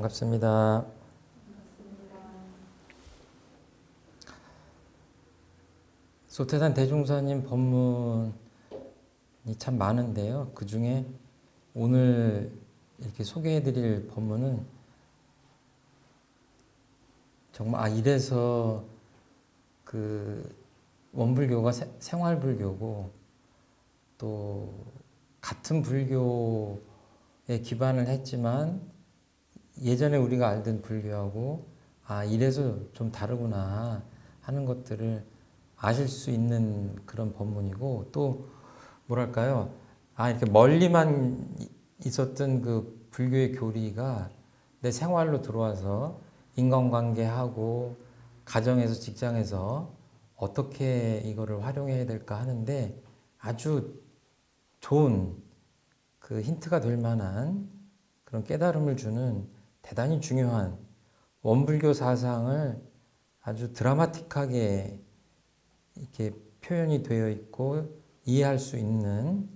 반갑습니다. 소태산 대종사님 법문이 참 많은데요. 그 중에 오늘 이렇게 소개해드릴 법문은 정말 아 이래서 그 원불교가 세- 생활불교고 또 같은 불교에 기반을 했지만 예전에 우리가 알던 불교하고 아 이래서 좀 다르구나 하는 것들을 아실 수 있는 그런 법문이고 또 뭐랄까요? 아 이렇게 멀리만 있었던 그 불교의 교리가 내 생활로 들어와서 인간관계하고 가정에서 직장에서 어떻게 이거를 활용해야 될까 하는데 아주 좋은 그 힌트가 될 만한 그런 깨달음을 주는 대단히 중요한 원불교 사상을 아주 드라마틱하게 이렇게 표현이 되어 있고 이해할 수 있는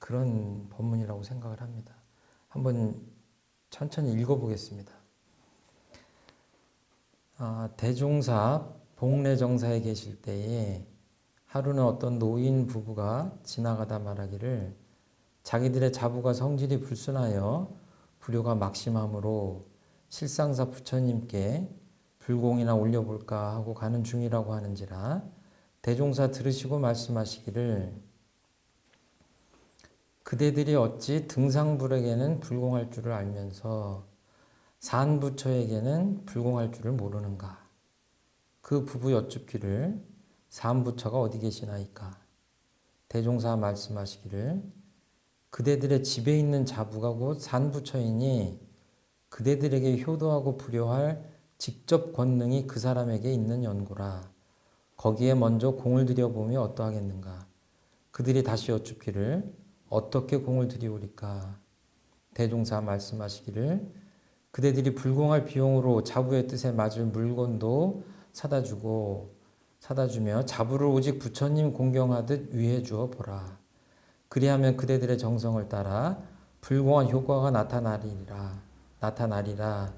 그런 법문이라고 생각을 합니다. 한번 천천히 읽어보겠습니다. 아, 대종사 복례정사에 계실 때에 하루는 어떤 노인 부부가 지나가다 말하기를 자기들의 자부가 성질이 불순하여 불효가 막심함으로 실상사 부처님께 불공이나 올려볼까 하고 가는 중이라고 하는지라 대종사 들으시고 말씀하시기를 그대들이 어찌 등상불에게는 불공할 줄을 알면서 산부처에게는 불공할 줄을 모르는가? 그 부부 여쭙기를 산부처가 어디 계시나이까? 대종사 말씀하시기를 그대들의 집에 있는 자부가 곧 산부처이니 그대들에게 효도하고 불효할 직접 권능이 그 사람에게 있는 연고라. 거기에 먼저 공을 들여보며 어떠하겠는가. 그들이 다시 여쭙기를 어떻게 공을 들이오리까. 대종사 말씀하시기를 그대들이 불공할 비용으로 자부의 뜻에 맞을 물건도 사다 주고 사다 주며 자부를 오직 부처님 공경하듯 위해 주어 보라. 그리하면 그대들의 정성을 따라 불공한 효과가 나타나리라. 나타나리라.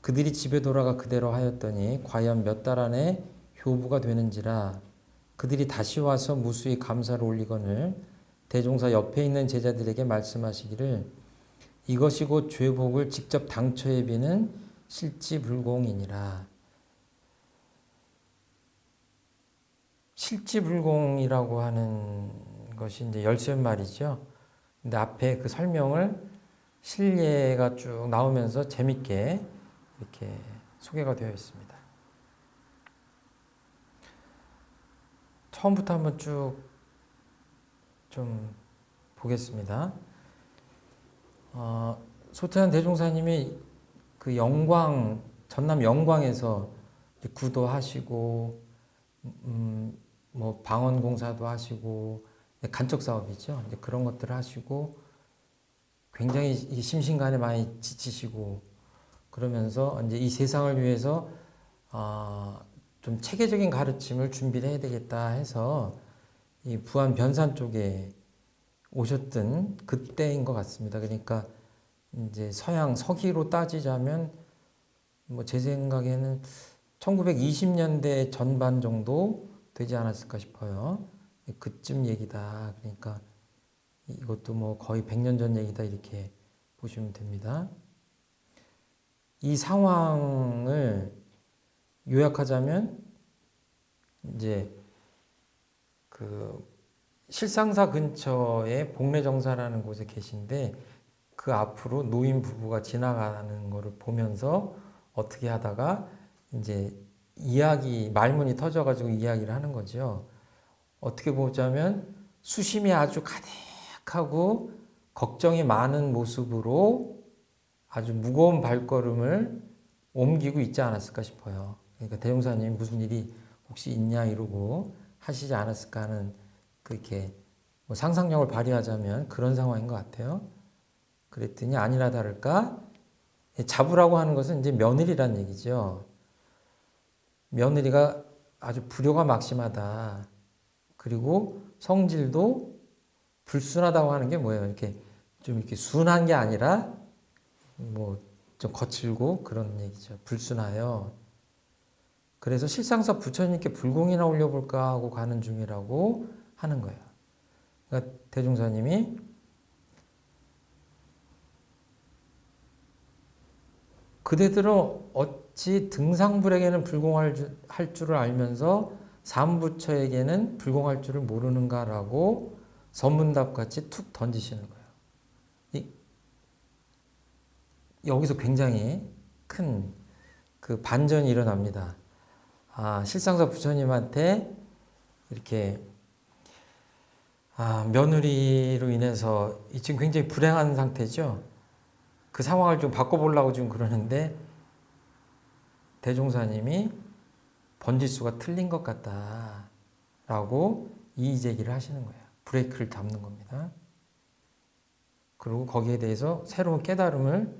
그들이 집에 돌아가 그대로 하였더니 과연 몇 달 안에 효부가 되는지라. 그들이 다시 와서 무수히 감사를 올리거늘 대종사 옆에 있는 제자들에게 말씀하시기를 이것이 곧 죄복을 직접 당처에 비는 실지불공이니라. 실지불공이라고 하는 것이 이제 열쇠 말이죠. 근데 앞에 그 설명을 실례가 쭉 나오면서 재밌게 이렇게 소개가 되어 있습니다. 처음부터 한번 쭉 좀 보겠습니다. 어, 소태한 대종사님이 그 영광 전남 영광에서 구도하시고 음, 뭐 방언 공사도 하시고 간척 사업이죠. 그런 것들을 하시고 굉장히 심신간에 많이 지치시고 그러면서 이제 이 세상을 위해서 어, 좀 체계적인 가르침을 준비를 해야 되겠다 해서 이 부안 변산 쪽에 오셨던 그때인 것 같습니다. 그러니까 이제 서양 서기로 따지자면 뭐 제 생각에는 1920년대 전반 정도 되지 않았을까 싶어요. 그쯤 얘기다. 그러니까 이것도 뭐 거의 100년 전 얘기다 이렇게 보시면 됩니다. 이 상황을 요약하자면 이제 그 실상사 근처에 복례정사라는 곳에 계신데 그 앞으로 노인 부부가 지나가는 것을 보면서 어떻게 하다가 이제 이야기 말문이 터져가지고 이야기를 하는 거죠. 어떻게 보자면 수심이 아주 가득 하고 걱정이 많은 모습으로 아주 무거운 발걸음을 옮기고 있지 않았을까 싶어요. 그러니까 대종사님 무슨 일이 혹시 있냐 이러고 하시지 않았을까 하는 그렇게 뭐 상상력을 발휘하자면 그런 상황인 것 같아요. 그랬더니 아니라 다를까 자부라고 하는 것은 이제 며느리란 얘기죠. 며느리가 아주 불효가 막심하다. 그리고 성질도 불순하다고 하는 게 뭐예요? 이렇게 좀 이렇게 순한 게 아니라 뭐 좀 거칠고 그런 얘기죠. 불순하여. 그래서 실상사 부처님께 불공이나 올려볼까 하고 가는 중이라고 하는 거예요. 그러니까 대중사님이 그대들은 어찌 등상불에게는 불공할 줄, 할 줄을 알면서 삼부처에게는 불공할 줄을 모르는가라고 선문답같이 툭 던지시는 거예요. 이, 여기서 굉장히 큰 그 반전이 일어납니다. 아, 실상사 부처님한테 이렇게 아, 며느리로 인해서 지금 굉장히 불행한 상태죠. 그 상황을 좀 바꿔보려고 지금 그러는데 대종사님이 번지수가 틀린 것 같다라고 이의 제기를 하시는 거예요. 브레이크를 잡는 겁니다. 그리고 거기에 대해서 새로운 깨달음을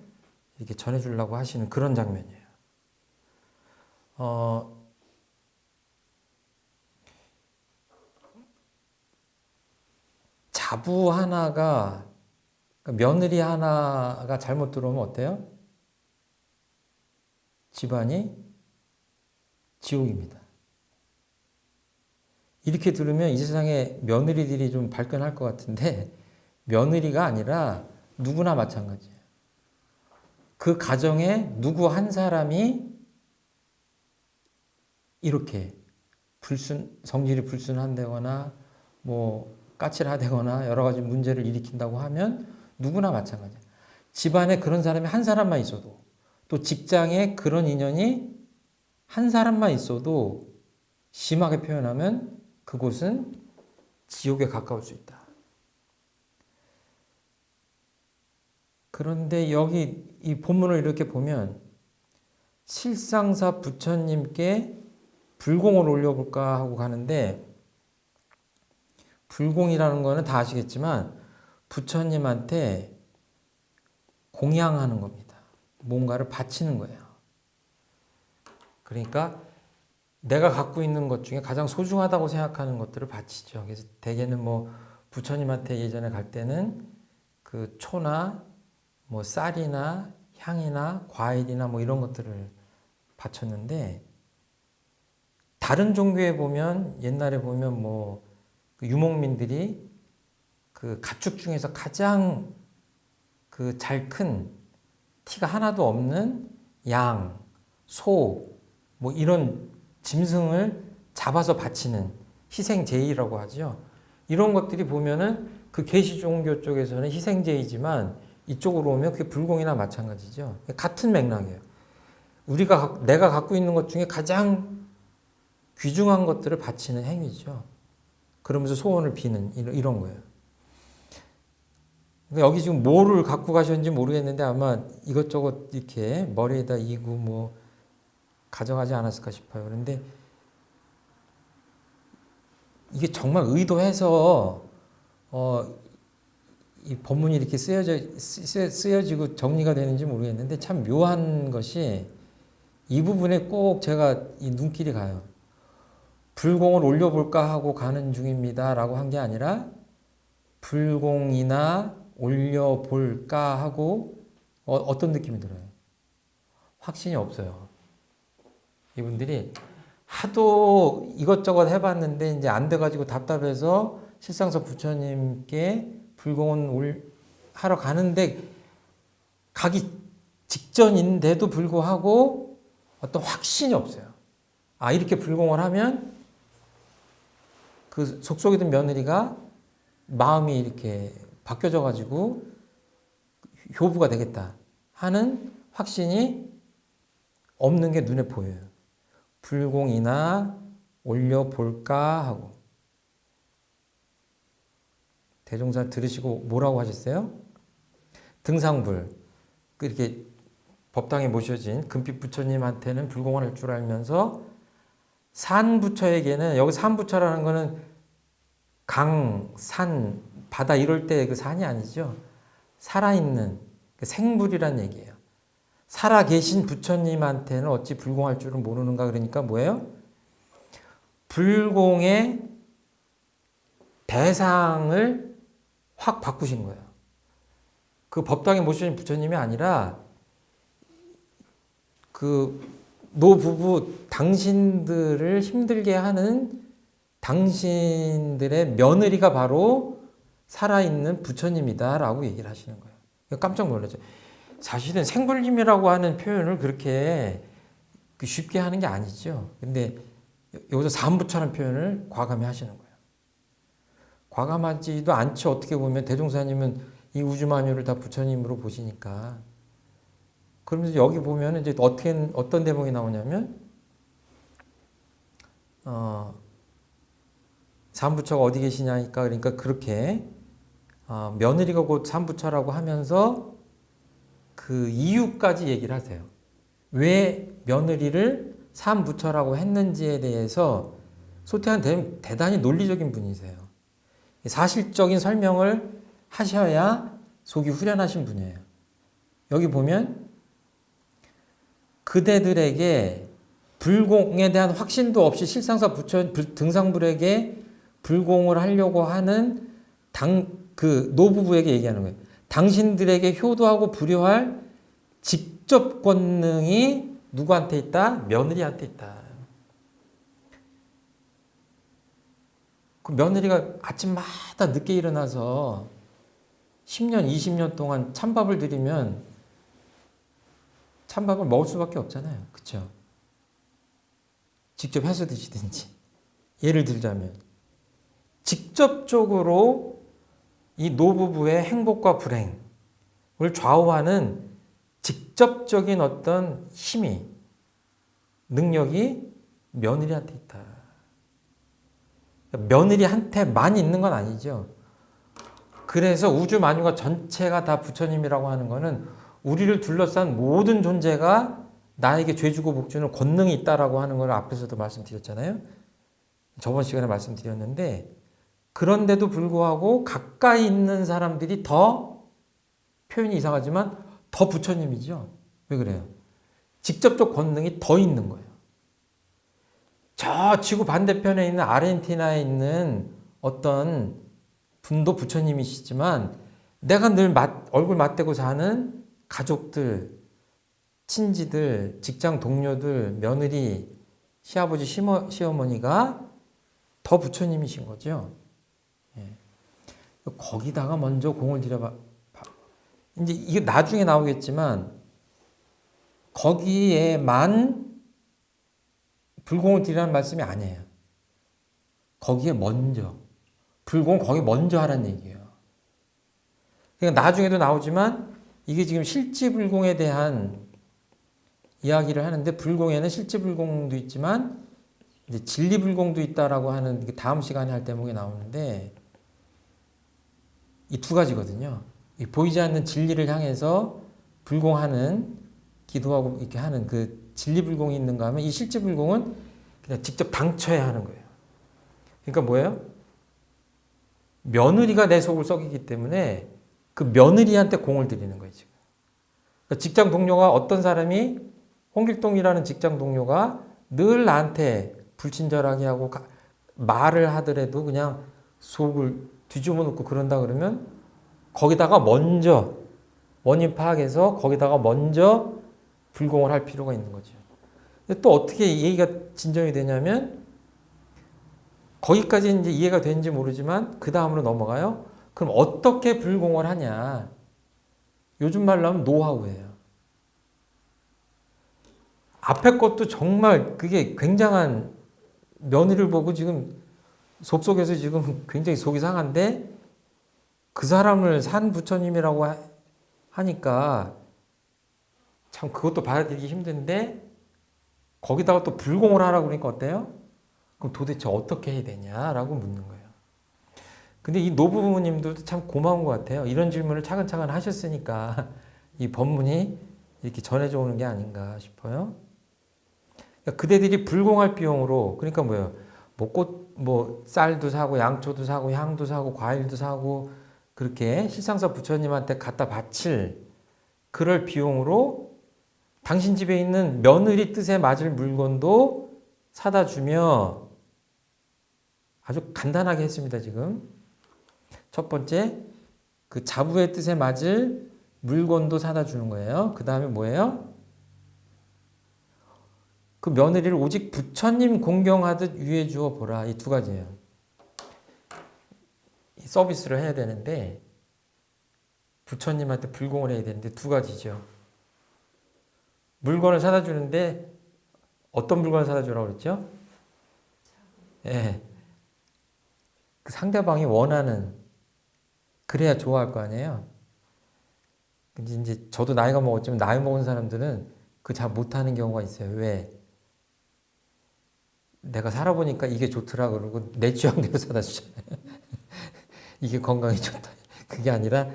이렇게 전해주려고 하시는 그런 장면이에요. 어, 자부 하나가 그러니까 며느리 하나가 잘못 들어오면 어때요? 집안이 지옥입니다. 이렇게 들으면 이 세상에 며느리들이 좀 발끈할 것 같은데 며느리가 아니라 누구나 마찬가지예요. 그 가정에 누구 한 사람이 이렇게 불순 성질이 불순한다거나 뭐 까칠하다거나 여러 가지 문제를 일으킨다고 하면 누구나 마찬가지예요. 집안에 그런 사람이 한 사람만 있어도 또 직장에 그런 인연이 한 사람만 있어도 심하게 표현하면 그곳은 지옥에 가까울 수 있다. 그런데 여기 이 본문을 이렇게 보면 실상사 부처님께 불공을 올려볼까 하고 가는데 불공이라는 거는 다 아시겠지만 부처님한테 공양하는 겁니다. 뭔가를 바치는 거예요. 그러니까 내가 갖고 있는 것 중에 가장 소중하다고 생각하는 것들을 바치죠. 그래서 대개는 뭐 부처님한테 예전에 갈 때는 그 초나 뭐 쌀이나 향이나 과일이나 뭐 이런 것들을 바쳤는데 다른 종교에 보면 옛날에 보면 뭐그 유목민들이 그 가축 중에서 가장 그 잘 큰 티가 하나도 없는 양, 소, 뭐 이런 짐승을 잡아서 바치는 희생제의라고 하죠. 이런 것들이 보면은 그 계시 종교 쪽에서는 희생제의지만 이쪽으로 오면 그게 불공이나 마찬가지죠. 같은 맥락이에요. 우리가 내가 갖고 있는 것 중에 가장 귀중한 것들을 바치는 행위죠. 그러면서 소원을 비는 이런 거예요. 그러니까 여기 지금 뭐를 갖고 가셨는지 모르겠는데 아마 이것저것 이렇게 머리에다 이고 뭐 가져가지 않았을까 싶어요. 그런데 이게 정말 의도해서 어, 이 본문이 이렇게 쓰여져 쓰여 지고 정리가 되는지 모르겠는데 참 묘한 것이 이 부분에 꼭 제가 이 눈길이 가요. 불공을 올려볼까 하고 가는 중입니다 라고 한 게 아니라 불공이나 올려볼까 하고 어, 떤 느낌이 들어요? 확신이 없어요. 이분들이 하도 이것저것 해봤는데 이제 안 돼가지고 답답해서 실상서 부처님께 불공은 올, 하러 가는데 가기 직전인데도 불구하고 어떤 확신이 없어요. 아, 이렇게 불공을 하면 그 속속이 든 며느리가 마음이 이렇게 바뀌어져 가지고 효부가 되겠다 하는 확신이 없는 게 눈에 보여요. 불공이나 올려볼까 하고 대종사 들으시고 뭐라고 하셨어요? 등상불 이렇게 법당에 모셔진 금빛 부처님한테는 불공을 할 줄 알면서 산 부처에게는 여기 산 부처라는 거는 강, 산, 바다 이럴 때 그 산이 아니죠. 살아있는 그 생불이란 얘기예요. 살아계신 부처님한테는 어찌 불공할 줄은 모르는가 그러니까 뭐예요? 불공의 대상을 확 바꾸신 거예요. 그 법당에 모시는 부처님이 아니라 그 노부부 당신들을 힘들게 하는 당신들의 며느리가 바로 살아있는 부처님이다 라고 얘기를 하시는 거예요. 깜짝 놀라죠. 사실은 생불림이라고 하는 표현을 그렇게 그 쉽게 하는 게 아니죠. 근데 여기서 삼부처라는 표현을 과감히 하시는 거예요. 과감하지도 않죠. 어떻게 보면 대종사님은 이 우주만유를 다 부처님으로 보시니까. 그러면서 여기 보면 이제 어떻게 어떤 대목이 나오냐면 어, 삼부처가 어디 계시냐니까 그러니까 그렇게 어, 며느리가 곧 삼부처라고 하면서 그 이유까지 얘기를 하세요. 왜 며느리를 삼부처라고 했는지에 대해서 소태한 대단히 논리적인 분이세요. 사실적인 설명을 하셔야 속이 후련하신 분이에요. 여기 보면 그대들에게 불공에 대한 확신도 없이 실상사 부처 등상불에게 불공을 하려고 하는 당 그 노부부에게 얘기하는 거예요. 당신들에게 효도하고 불효할 직접 권능이 누구한테 있다? 며느리한테 있다. 그 며느리가 아침마다 늦게 일어나서 10년, 20년 동안 찬밥을 드리면 찬밥을 먹을 수밖에 없잖아요. 그쵸? 직접 해서 드시든지. 예를 들자면 직접적으로 이 노부부의 행복과 불행을 좌우하는 직접적인 어떤 힘이 능력이 며느리한테 있다. 며느리한테만 있는 건 아니죠. 그래서 우주 만유가 전체가 다 부처님이라고 하는 것은 우리를 둘러싼 모든 존재가 나에게 죄주고 복주는 권능이 있다라고 하는 걸 앞에서도 말씀드렸잖아요. 저번 시간에 말씀드렸는데 그런데도 불구하고 가까이 있는 사람들이 더 표현이 이상하지만 더 부처님이죠. 왜 그래요? 직접적 권능이 더 있는 거예요. 저 지구 반대편에 있는 아르헨티나에 있는 어떤 분도 부처님이시지만 내가 늘 맞, 얼굴 맞대고 사는 가족들, 친지들, 직장 동료들, 며느리, 시아버지, 시어머니가 더 부처님이신 거죠. 예. 거기다가 먼저 공을 들여봐. 이제 이게 나중에 나오겠지만 거기에만 불공을 드리라는 말씀이 아니에요. 거기에 먼저 불공 거기 먼저 하라는 얘기예요. 그러니까 나중에도 나오지만 이게 지금 실지 불공에 대한 이야기를 하는데 불공에는 실지 불공도 있지만 이제 진리 불공도 있다라고 하는 다음 시간에 할 대목이 나오는데 이 두 가지거든요. 보이지 않는 진리를 향해서 불공하는 기도하고 이렇게 하는 그 진리불공이 있는가 하면 이 실지불공은 그냥 직접 당쳐야 하는 거예요. 그러니까 뭐예요? 며느리가 내 속을 썩이기 때문에 그 며느리한테 공을 들이는 거예요. 지금. 그러니까 직장 동료가 어떤 사람이 홍길동이라는 직장 동료가 늘 나한테 불친절하게 하고 말을 하더라도 그냥 속을 뒤집어 놓고 그런다 그러면 거기다가 먼저 원인 파악해서 거기다가 먼저 불공을 할 필요가 있는 거죠. 또 어떻게 얘기가 진정이 되냐면 거기까지 이제 이해가 되는지 모르지만 그 다음으로 넘어가요. 그럼 어떻게 불공을 하냐? 요즘 말로 하면 노하우예요. 앞에 것도 정말 그게 굉장한 며느리를 보고 지금 속속에서 지금 굉장히 속이 상한데 그 사람을 산 부처님이라고 하니까 참 그것도 받아들이기 힘든데 거기다가 또 불공을 하라고 그러니까 어때요? 그럼 도대체 어떻게 해야 되냐라고 묻는 거예요. 근데 이 노부부님들도 참 고마운 것 같아요. 이런 질문을 차근차근 하셨으니까 이 법문이 이렇게 전해져 오는 게 아닌가 싶어요. 그러니까 그대들이 불공할 비용으로 그러니까 뭐예요? 뭐 꽃, 뭐 쌀도 사고 양초도 사고 향도 사고 과일도 사고 그렇게 실상사 부처님한테 갖다 바칠 그럴 비용으로 당신 집에 있는 며느리 뜻에 맞을 물건도 사다 주며 아주 간단하게 했습니다, 지금. 첫 번째, 그 자부의 뜻에 맞을 물건도 사다 주는 거예요. 그 다음에 뭐예요? 그 며느리를 오직 부처님 공경하듯 유해 주어 보라. 이 두 가지예요. 이 서비스를 해야 되는데 부처님한테 불공을 해야 되는데 두 가지죠. 물건을 사다 주는데 어떤 물건을 사다 주라고 그랬죠? 예. 그 상대방이 원하는 그래야 좋아할 거 아니에요. 근데 이제 저도 나이가 먹었지만 나이 먹은 사람들은 그 잘 못하는 경우가 있어요. 왜? 내가 살아보니까 이게 좋더라 그러고 내 취향대로 사다 주잖아요. 이게 건강에 좋다. 그게 아니라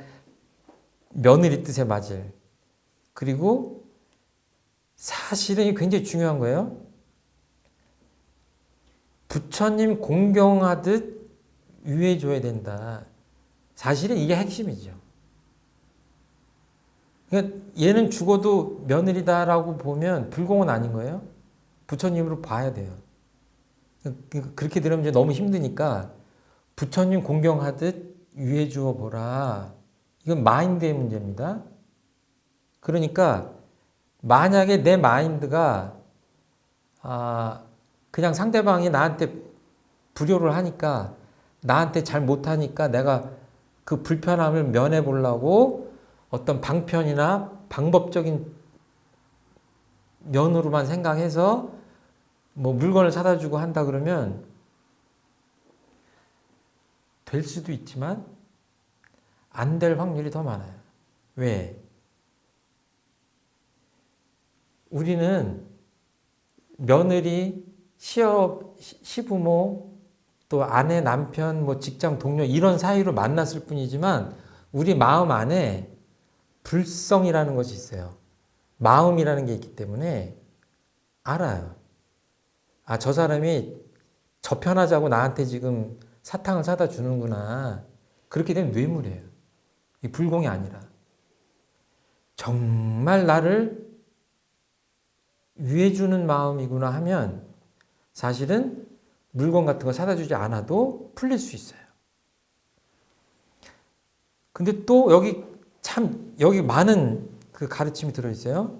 며느리 뜻에 맞을. 그리고 사실은 굉장히 중요한 거예요. 부처님 공경하듯 유해줘야 된다. 사실은 이게 핵심이죠. 그러니까 얘는 죽어도 며느리다라고 보면 불공은 아닌 거예요. 부처님으로 봐야 돼요. 그러니까 그렇게 들으면 이제 너무 힘드니까 부처님 공경하듯 유해 주어 보라. 이건 마인드의 문제입니다. 그러니까 만약에 내 마인드가 아 그냥 상대방이 나한테 불효를 하니까 나한테 잘 못하니까 내가 그 불편함을 면해 보려고 어떤 방편이나 방법적인 면으로만 생각해서 뭐 물건을 사다 주고 한다 그러면 될 수도 있지만 안 될 확률이 더 많아요. 왜? 우리는 며느리, 시업, 시부모, 또 아내, 남편, 뭐 직장 동료 이런 사이로 만났을 뿐이지만 우리 마음 안에 불성이라는 것이 있어요. 마음이라는 게 있기 때문에 알아요. 아, 저 사람이 저편하자고 나한테 지금 사탕을 사다 주는구나. 그렇게 되면 뇌물이에요. 이 불공이 아니라. 정말 나를 위해주는 마음이구나 하면 사실은 물건 같은 거 사다 주지 않아도 풀릴 수 있어요. 근데 또 여기 참, 여기 많은 그 가르침이 들어있어요.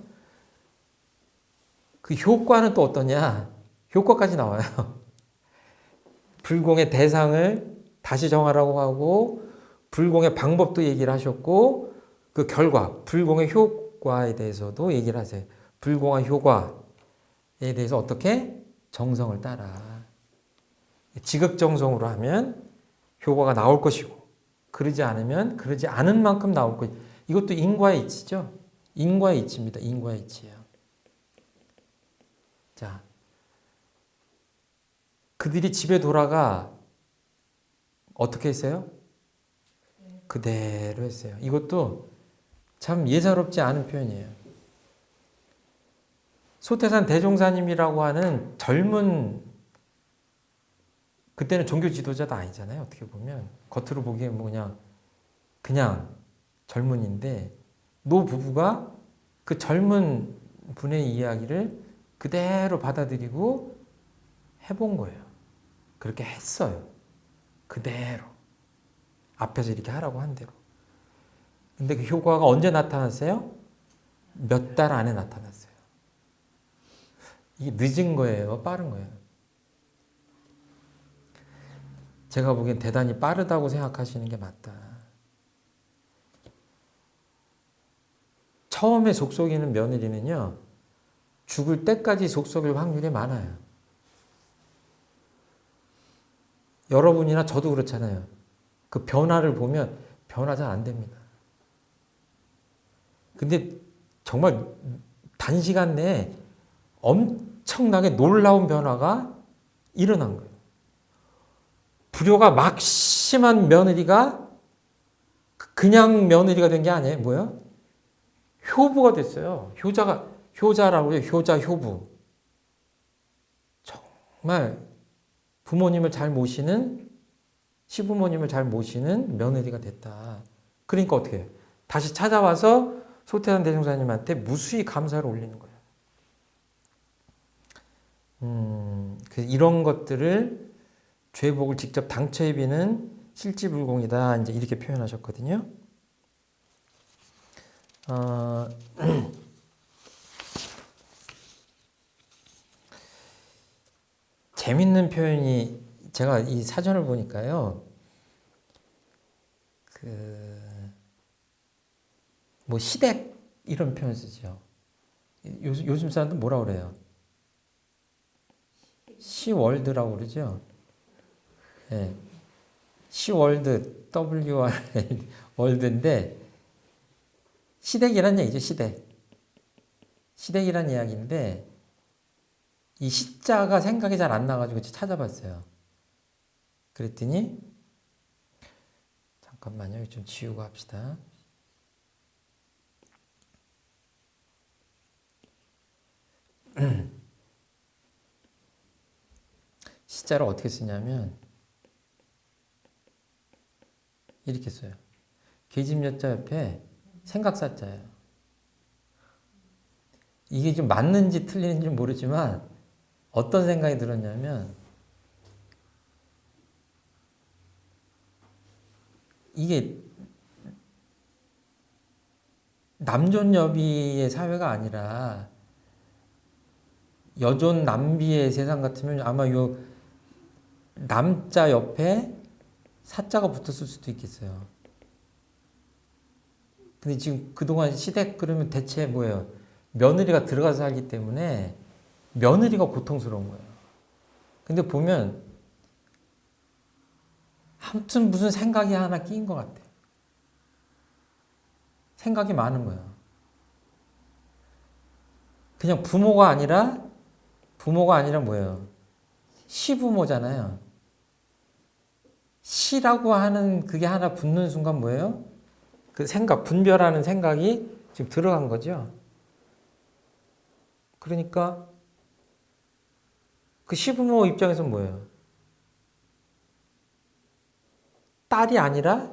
그 효과는 또 어떠냐? 효과까지 나와요. 불공의 대상을 다시 정하라고 하고, 불공의 방법도 얘기를 하셨고, 그 결과, 불공의 효과에 대해서도 얘기를 하세요. 불공의 효과에 대해서 어떻게? 정성을 따라. 지극정성으로 하면 효과가 나올 것이고, 그러지 않으면 그러지 않은 만큼 나올 것. 이것도 인과의 이치죠. 인과의 이치입니다. 인과의 이치예요. 자, 그들이 집에 돌아가 어떻게 했어요? 그대로 했어요. 이것도 참 예사롭지 않은 표현이에요. 소태산 대종사님이라고 하는 젊은 그때는 종교 지도자도 아니잖아요. 어떻게 보면 겉으로 보기엔 뭐 그냥 그냥 젊은인데 노 부부가 그 젊은 분의 이야기를 그대로 받아들이고 해본 거예요. 그렇게 했어요. 그대로. 앞에서 이렇게 하라고 한 대로. 근데 그 효과가 언제 나타났어요? 몇 달 안에 나타났어요. 이게 늦은 거예요? 빠른 거예요? 제가 보기엔 대단히 빠르다고 생각하시는 게 맞다. 처음에 속속이는 며느리는요, 죽을 때까지 속속일 확률이 많아요. 여러분이나 저도 그렇잖아요. 그 변화를 보면 변화 잘 안 됩니다. 근데 정말 단시간 내에 엄청나게 놀라운 변화가 일어난 거예요. 불효가 막 심한 며느리가 그냥 며느리가 된 게 아니에요. 뭐요? 효부가 됐어요. 효자가 효자라고 해요. 효자, 효부. 정말 부모님을 잘 모시는 시부모님을 잘 모시는 며느리가 됐다. 그러니까 어떻게 해요? 다시 찾아와서 소태산 대종사님한테 무수히 감사를 올리는 거예요. 음, 그 이런 것들을 죄복을 직접 당처에 비는 실지불공이다. 이제 이렇게 표현하셨거든요. 어, 재밌는 표현이 제가 이 사전을 보니까요. 그 뭐 시댁 이런 표현 쓰죠. 요즘, 요즘 사람들 뭐라 그래요? 시월드라고 그러죠. 예. 시월드 WR 월드인데 시댁이란 얘기죠. 시댁. 시댁이란 이야기인데 이 시자가 생각이 잘 안 나가지고 찾아봤어요. 그랬더니 잠깐만요. 좀 지우고 합시다. 시자를 어떻게 쓰냐면 이렇게 써요. 계집여자 옆에 생각사자예요. 이게 좀 맞는지 틀리는지 모르지만 어떤 생각이 들었냐면 이게 남존 여비의 사회가 아니라 여존 남비의 세상 같으면 아마 요 남자 옆에 사자가 붙었을 수도 있겠어요. 근데 지금 그동안 시댁 그러면 대체 뭐예요? 며느리가 들어가서 살기 때문에 며느리가 고통스러운 거예요. 근데 보면 아무튼 무슨 생각이 하나 끼인 것 같아. 생각이 많은 거예요. 그냥 부모가 아니라 부모가 아니라 뭐예요? 시부모잖아요. 시라고 하는 그게 하나 붙는 순간 뭐예요? 그 생각, 분별하는 생각이 지금 들어간 거죠. 그러니까 그 시부모 입장에서 뭐예요? 딸이 아니라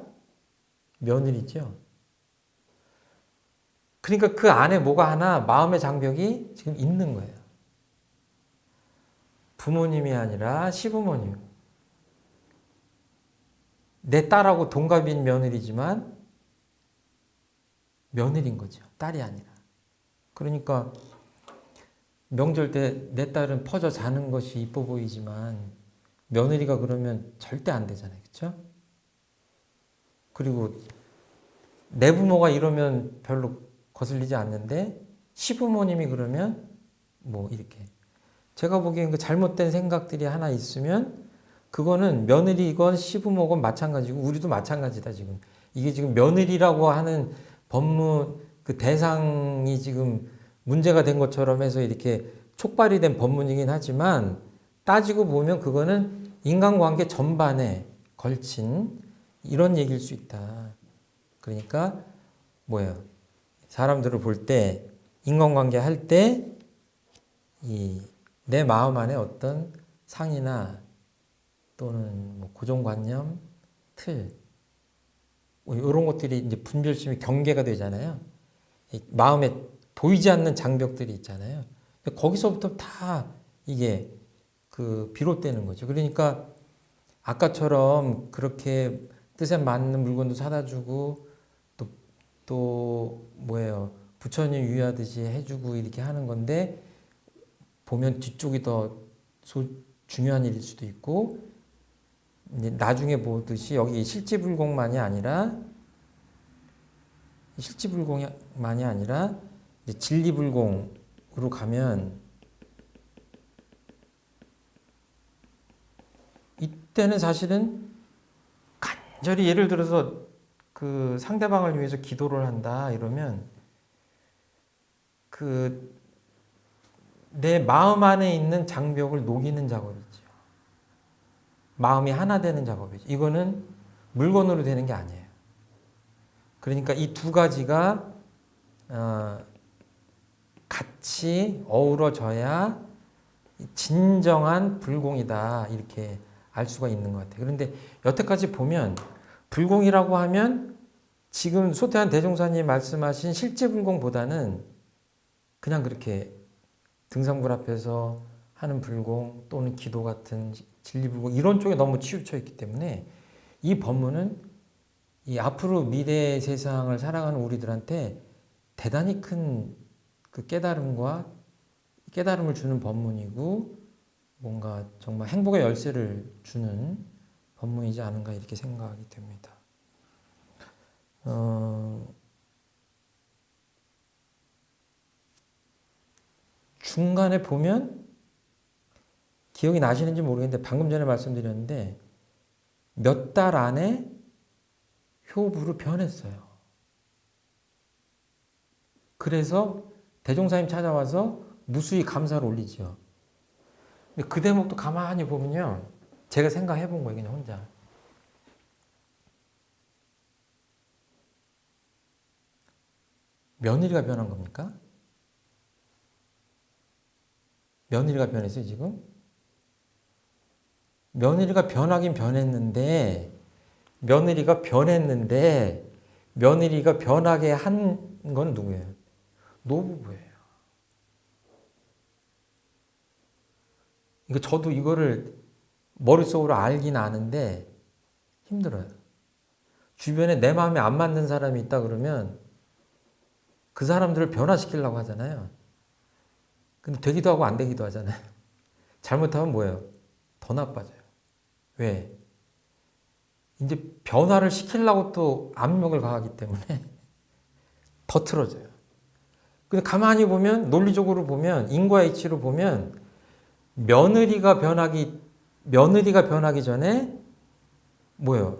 며느리죠. 그러니까 그 안에 뭐가 하나 마음의 장벽이 지금 있는 거예요. 부모님이 아니라 시부모님. 내 딸하고 동갑인 며느리지만 며느리인 거죠. 딸이 아니라. 그러니까 명절 때 내 딸은 퍼져 자는 것이 이뻐 보이지만 며느리가 그러면 절대 안 되잖아요. 그렇죠? 그리고 내 부모가 이러면 별로 거슬리지 않는데 시부모님이 그러면 뭐 이렇게 제가 보기엔 그 잘못된 생각들이 하나 있으면 그거는 며느리건 시부모건 마찬가지고 우리도 마찬가지다 지금 이게 지금 며느리라고 하는 법문 그 대상이 지금 문제가 된 것처럼 해서 이렇게 촉발이 된 법문이긴 하지만 따지고 보면 그거는 인간관계 전반에 걸친 이런 얘기일 수 있다. 그러니까 뭐예요? 사람들을 볼 때 인간관계 할 때 이 내 마음 안에 어떤 상이나 또는 뭐 고정관념, 틀 이런 뭐 것들이 이제 분별심이 경계가 되잖아요. 마음에 보이지 않는 장벽들이 있잖아요. 거기서부터 다 이게 그 비롯되는 거죠. 그러니까 아까처럼 그렇게 뜻에 맞는 물건도 사다 주고 또, 또 뭐예요. 부처님 유의하듯이 해주고 이렇게 하는 건데 보면 뒤쪽이 더 소, 중요한 일일 수도 있고 나중에 보듯이 여기 실지불공만이 아니라 실지불공만이 아니라 진리불공으로 가면 이때는 사실은 간절히 예를 들어서 그 상대방을 위해서 기도를 한다 이러면 그 내 마음 안에 있는 장벽을 녹이는 작업이죠. 마음이 하나 되는 작업이죠. 이거는 물건으로 되는 게 아니에요. 그러니까 이 두 가지가 어, 같이 어우러져야 진정한 불공이다 이렇게 알 수가 있는 것 같아요. 그런데 여태까지 보면 불공이라고 하면 지금 소태한 대종사님 말씀하신 실제 불공보다는 그냥 그렇게 등산불 앞에서 하는 불공 또는 기도 같은 진리불공 이런 쪽에 너무 치우쳐 있기 때문에 이 법문은 이 앞으로 미래 세상을 살아가는 우리들한테 대단히 큰 그 깨달음과 깨달음을 주는 법문이고 뭔가 정말 행복의 열쇠를 주는 법문이지 않은가 이렇게 생각이 됩니다. 어, 중간에 보면 기억이 나시는지 모르겠는데 방금 전에 말씀드렸는데 몇 달 안에 효부로 변했어요. 그래서 대종사님 찾아와서 무수히 감사를 올리죠. 근데 그 대목도 가만히 보면요. 제가 생각해 본 거예요, 그냥 혼자. 며느리가 변한 겁니까? 며느리가 변했어요, 지금? 며느리가 변하긴 변했는데, 며느리가 변했는데, 며느리가 변하게 한 건 누구예요? 노부부예요. 이거 저도 이거를 머릿속으로 알긴 아는데 힘들어요. 주변에 내 마음에 안 맞는 사람이 있다 그러면 그 사람들을 변화시키려고 하잖아요. 근데 되기도 하고 안 되기도 하잖아요. 잘못하면 뭐예요? 더 나빠져요. 왜? 이제 변화를 시키려고 또 압력을 가하기 때문에 더 틀어져요. 근데 가만히 보면 논리적으로 보면 인과 이치로 보면 며느리가 변하기 며느리가 변하기 전에 뭐예요?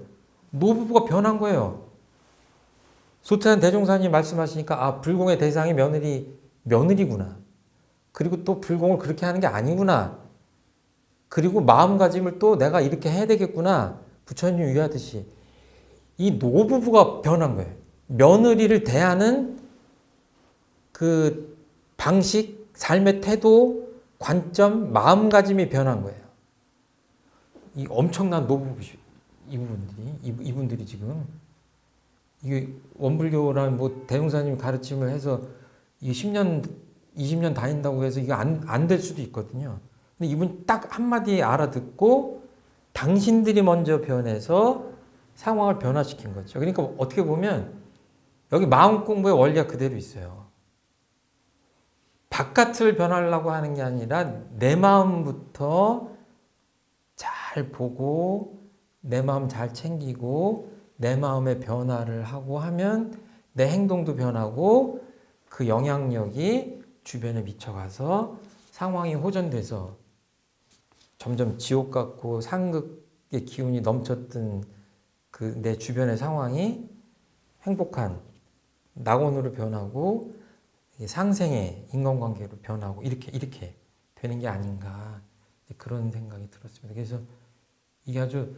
노부부가 변한 거예요. 소태한 대종사님 말씀하시니까 아 불공의 대상이 며느리 며느리구나. 그리고 또 불공을 그렇게 하는 게 아니구나. 그리고 마음가짐을 또 내가 이렇게 해야 되겠구나. 부처님 유하듯이 이 노부부가 변한 거예요. 며느리를 대하는 그 방식, 삶의 태도, 관점, 마음가짐이 변한 거예요. 이 엄청난 노부부 이분들이 이분들이 지금 이게 원불교라는 뭐 대종사님 가르침을 해서 이 10년 20년 다닌다고 해서 이게 안안 될 수도 있거든요. 근데 이분 딱 한마디 알아듣고 당신들이 먼저 변해서 상황을 변화시킨 거죠. 그러니까 어떻게 보면 여기 마음 공부의 원리가 그대로 있어요. 바깥을 변하려고 하는 게 아니라 내 마음부터 잘 보고 내 마음 잘 챙기고 내 마음의 변화를 하고 하면 내 행동도 변하고 그 영향력이 주변에 미쳐가서 상황이 호전돼서 점점 지옥 같고 상극의 기운이 넘쳤던 그 내 주변의 상황이 행복한 낙원으로 변하고 상생의 인간관계로 변하고 이렇게 이렇게 되는 게 아닌가. 그런 생각이 들었습니다. 그래서 이게 아주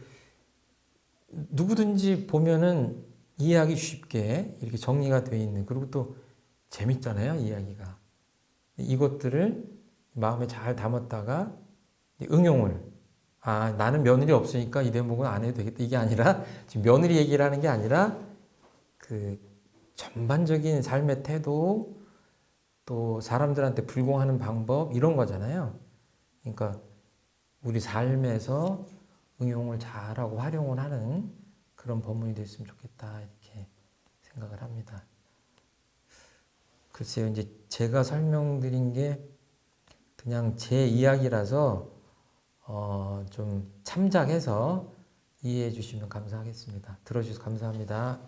누구든지 보면은 이해하기 쉽게 이렇게 정리가 되어 있는 그리고 또 재밌잖아요 이야기가. 이것들을 마음에 잘 담았다가 응용을 아 나는 며느리 없으니까 이 대목은 안 해도 되겠다. 이게 아니라 지금 며느리 얘기를 하는 게 아니라 그 전반적인 삶의 태도 또 사람들한테 불공하는 방법 이런 거잖아요. 그러니까 우리 삶에서 응용을 잘하고 활용을 하는 그런 법문이 됐으면 좋겠다 이렇게 생각을 합니다. 글쎄요 이제 제가 설명드린 게 그냥 제 이야기라서 어 좀 참작해서 이해해 주시면 감사하겠습니다. 들어주셔서 감사합니다.